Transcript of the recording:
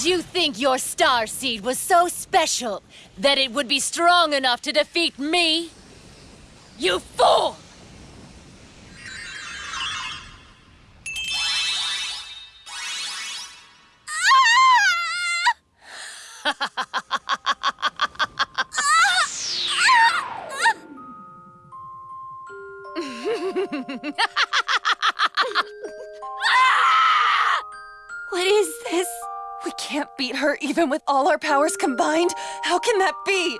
Did you think your star seed was so special that it would be strong enough to defeat me? You fool! can't beat her even with all our powers combined. How can that be?